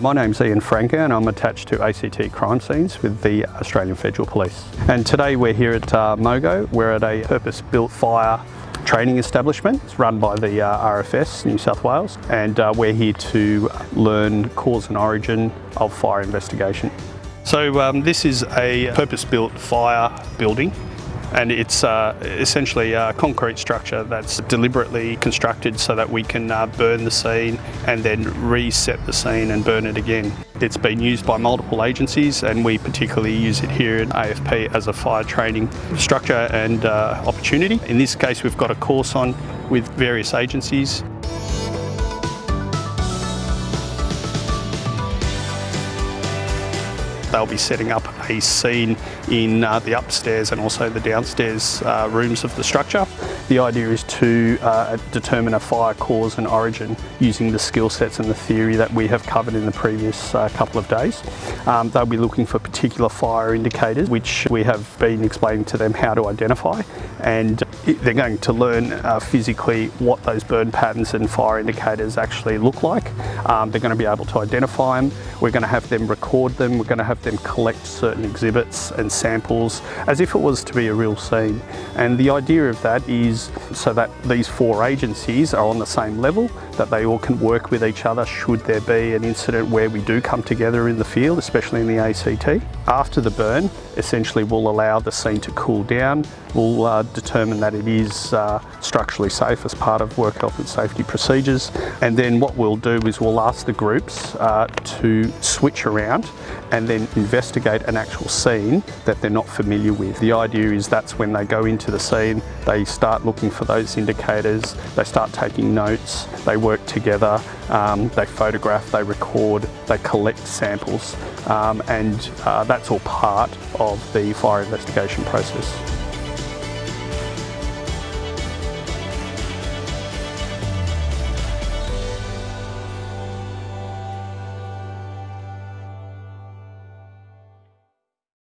My name's Ian Franker and I'm attached to ACT Crime Scenes with the Australian Federal Police. And today we're here at uh, Mogo. We're at a purpose-built fire training establishment. It's run by the uh, RFS New South Wales and uh, we're here to learn cause and origin of fire investigation. So um, this is a purpose-built fire building and it's uh, essentially a concrete structure that's deliberately constructed so that we can uh, burn the scene and then reset the scene and burn it again. It's been used by multiple agencies and we particularly use it here at AFP as a fire training structure and uh, opportunity. In this case we've got a course on with various agencies They'll be setting up a scene in uh, the upstairs and also the downstairs uh, rooms of the structure. The idea is to uh, determine a fire cause and origin using the skill sets and the theory that we have covered in the previous uh, couple of days. Um, they'll be looking for particular fire indicators which we have been explaining to them how to identify and they're going to learn uh, physically what those burn patterns and fire indicators actually look like. Um, they're going to be able to identify them. We're going to have them record them. We're going to have them collect certain exhibits and samples as if it was to be a real scene. And the idea of that is so that these four agencies are on the same level, that they all can work with each other should there be an incident where we do come together in the field, especially in the ACT. After the burn, essentially we'll allow the scene to cool down. We'll uh, determine that it is uh, structurally safe as part of work health and safety procedures. And then what we'll do is we'll ask the groups uh, to switch around and then investigate an actual scene that they're not familiar with. The idea is that's when they go into the scene, they start looking for those indicators, they start taking notes, they work together, um, they photograph, they record, they collect samples, um, and uh, that's all part of the fire investigation process.